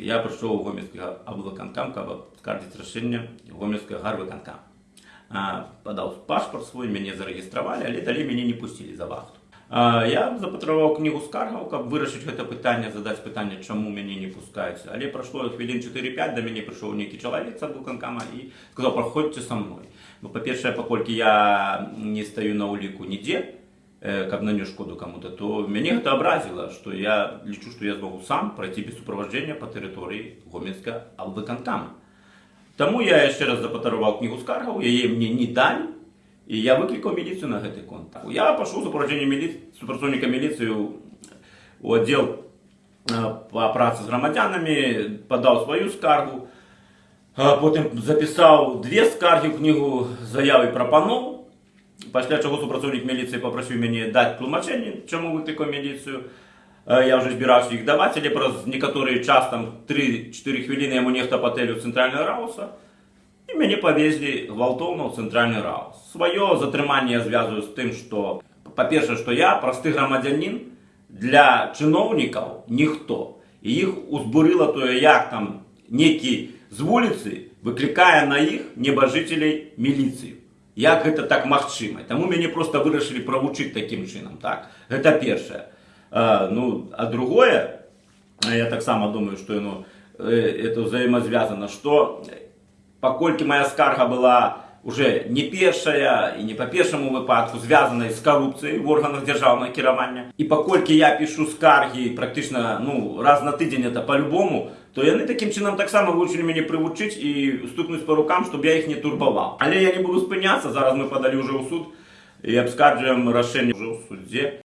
Я прийшов у Гомельський облвиконкам, каб скардити рішення Гомельського гарвиконкам. А, Подав паспорт свій, мене зареєстрували, але далі мене не пустили за вахту. А, Я запатрував книгу скаргаў, каб вырашыць гэта пытанне, задаць пытанне, чаму мяне не пускаюць. Але прайшло хвілін 4-5, да мяне прыйшоў нейкі чалавек з адвуканкама і сказаў, праходзьце са мной. Ну, па-першае, паколькі я не стаю на ўліку нідзе, э, каб нанес шкоду кому-то, то мяне гэта абразіла, што я лічу, што я змогу сам прайти без суправаджэння па тэрыторыі Гомельска алвыканкама. Таму я яшчэ раз запатаруваў кнігу скаргаў, яе мне не далі, і я выклікаў міліцыю на гэты конт. Я пашоў супроводжэнне мілі... супрацоўніка міліцыі у аддзел э, па працы з грамадзянамі, падаў сваю скаргу, а потым запісаў две скаргі ў кнігу заявы прапаноў, пасля чаго супрацоўнік міліцыі папрасіў мяне даць тлумачэнне, чаму выклікаў міліцыю. Э, Я вже збіраўся іх даваць, але праз некаторы час там 3-4 хвіліны яму нехта патэліў цэнтральная рауса, і мяне павезлі гвалтоўна ў цэнтральны раус. Сваё затрыманне я звязываю з тым, што па-першае, што я просты грамадзянін для чыноўнікаў ніхто. І іх узбурыла тое, як там некі з вуліцы выклікае на іх небажыцелей міліцыю. Як гэта так магчыма? Таму мяне проста вырашылі правучыць такім чынам. Так? Гэта першае. А, ну, а другое, я таксама думаю, што ну, это взаимозвязано, што паколькі моя скарга была уже не першая і не па першаму выпадку звязаная з карупцыяй в органах дзяржаўнага кіравання і паколькі я пішу скаргі практычна ну раз на тыдзень это по-любому то яны такім чынам таксама вывучылі мяне прывучыць і стукнуць по рукам чтобы я іх не турбаваў але я не буду спыняцца зараз мы падалі уже ў суд і абскарджваем рашэнне уже ў судзе